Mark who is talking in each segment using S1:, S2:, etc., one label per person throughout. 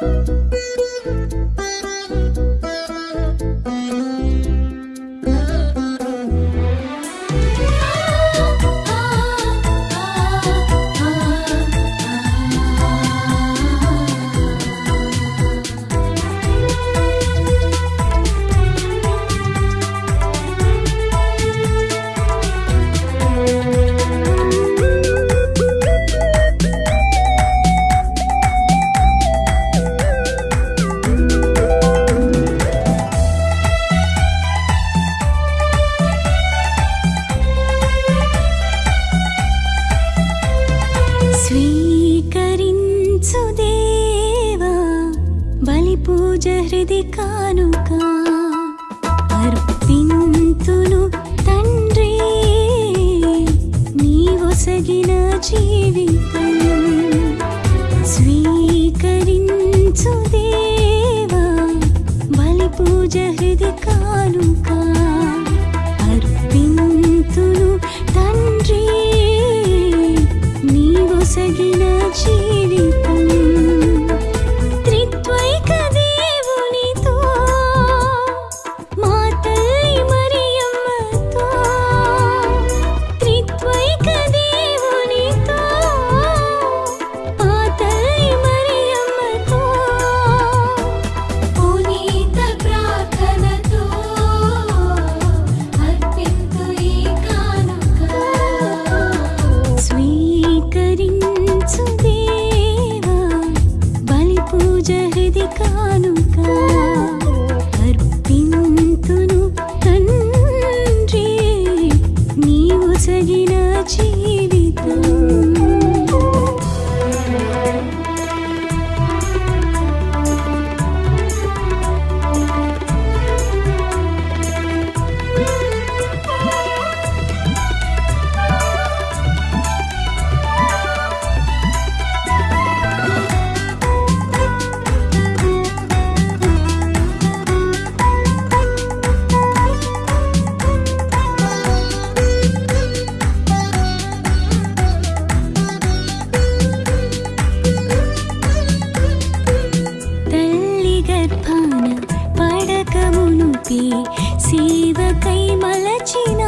S1: Música ఇది కానుక. అర్పింతును తండ్రి నీవొసగిన జీవితం స్వీకరించు దేవా బలి పూజ హృది కానుకా. Kau సేవకై మలచిన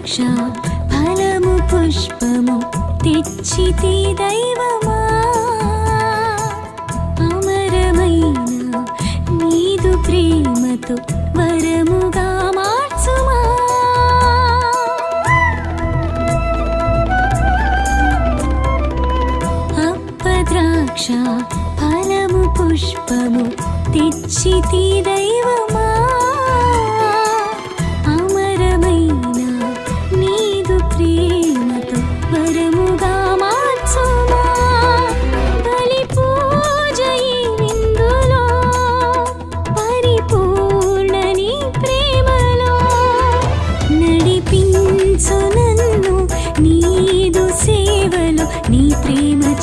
S1: ద్రాక్ష ఫలము పుష్పము తెచ్చితి దైవమా? అమరమైన నీదు ప్రేమతో వరముగా మార్చుమా? అప్పద్రాక్ష ఫలము పుష్పము తెచ్చితి దైవమా?